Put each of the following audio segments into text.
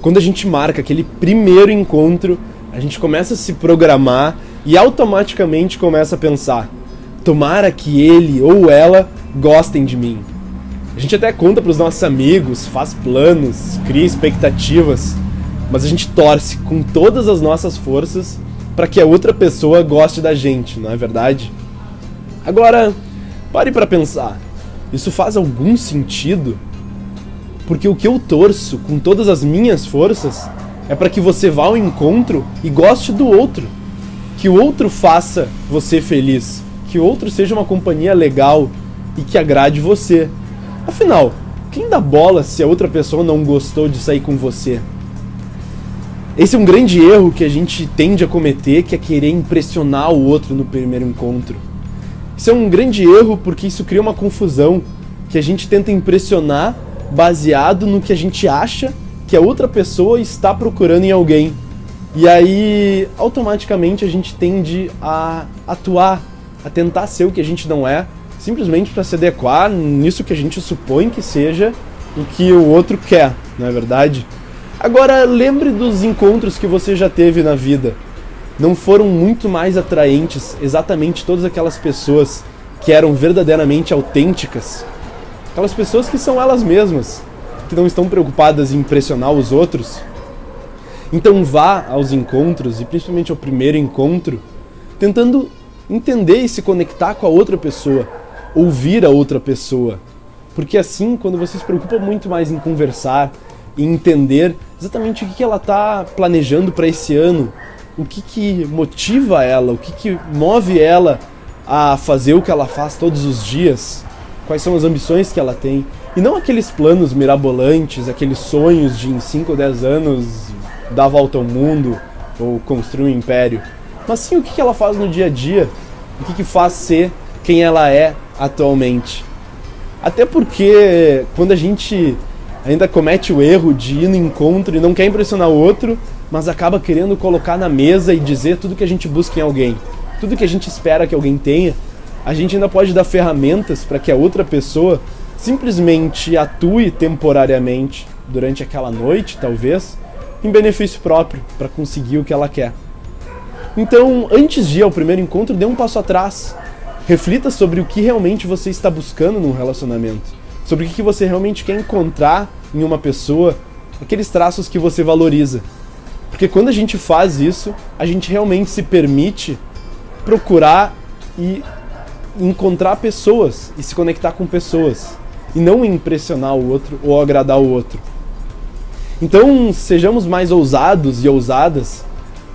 Quando a gente marca aquele primeiro encontro, a gente começa a se programar e automaticamente começa a pensar: tomara que ele ou ela gostem de mim. A gente até conta para os nossos amigos, faz planos, cria expectativas, mas a gente torce com todas as nossas forças para que a outra pessoa goste da gente, não é verdade? Agora, pare para pensar. Isso faz algum sentido? Porque o que eu torço com todas as minhas forças é para que você vá ao encontro e goste do outro. Que o outro faça você feliz. Que o outro seja uma companhia legal e que agrade você. Afinal, quem dá bola se a outra pessoa não gostou de sair com você? Esse é um grande erro que a gente tende a cometer, que é querer impressionar o outro no primeiro encontro. Isso é um grande erro porque isso cria uma confusão, que a gente tenta impressionar baseado no que a gente acha que a outra pessoa está procurando em alguém. E aí, automaticamente, a gente tende a atuar, a tentar ser o que a gente não é, simplesmente para se adequar nisso que a gente supõe que seja o que o outro quer, não é verdade? Agora, lembre dos encontros que você já teve na vida. Não foram muito mais atraentes exatamente todas aquelas pessoas que eram verdadeiramente autênticas? Aquelas pessoas que são elas mesmas, que não estão preocupadas em impressionar os outros. Então vá aos encontros, e principalmente ao primeiro encontro, tentando entender e se conectar com a outra pessoa, ouvir a outra pessoa. Porque assim, quando você se preocupa muito mais em conversar, em entender exatamente o que ela está planejando para esse ano, o que, que motiva ela, o que, que move ela a fazer o que ela faz todos os dias, quais são as ambições que ela tem. E não aqueles planos mirabolantes, aqueles sonhos de em 5 ou 10 anos dar a volta ao mundo ou construir um império. Mas sim o que ela faz no dia a dia, o que, que faz ser quem ela é atualmente. Até porque quando a gente ainda comete o erro de ir no encontro e não quer impressionar o outro, mas acaba querendo colocar na mesa e dizer tudo que a gente busca em alguém, tudo que a gente espera que alguém tenha, a gente ainda pode dar ferramentas para que a outra pessoa simplesmente atue temporariamente durante aquela noite, talvez, em benefício próprio, para conseguir o que ela quer. Então, antes de ir ao primeiro encontro, dê um passo atrás. Reflita sobre o que realmente você está buscando num relacionamento. Sobre o que você realmente quer encontrar em uma pessoa, aqueles traços que você valoriza. Porque quando a gente faz isso, a gente realmente se permite procurar e encontrar pessoas e se conectar com pessoas e não impressionar o outro ou agradar o outro. Então, sejamos mais ousados e ousadas.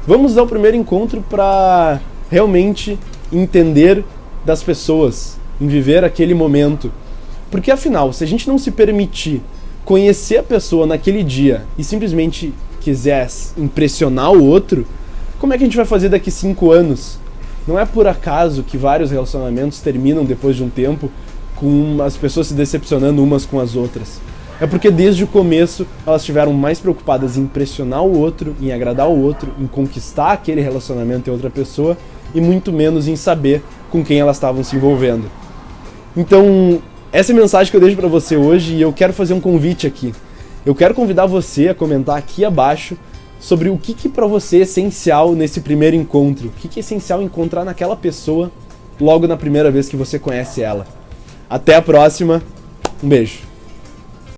Vamos ao primeiro encontro para realmente entender das pessoas, em viver aquele momento. Porque afinal, se a gente não se permitir conhecer a pessoa naquele dia e simplesmente quiser impressionar o outro, como é que a gente vai fazer daqui cinco anos? Não é por acaso que vários relacionamentos terminam depois de um tempo com as pessoas se decepcionando umas com as outras. É porque desde o começo elas estiveram mais preocupadas em impressionar o outro, em agradar o outro, em conquistar aquele relacionamento em outra pessoa e muito menos em saber com quem elas estavam se envolvendo. Então, essa é a mensagem que eu deixo para você hoje e eu quero fazer um convite aqui. Eu quero convidar você a comentar aqui abaixo sobre o que, que para você é essencial nesse primeiro encontro. O que, que é essencial encontrar naquela pessoa logo na primeira vez que você conhece ela. Até a próxima. Um beijo.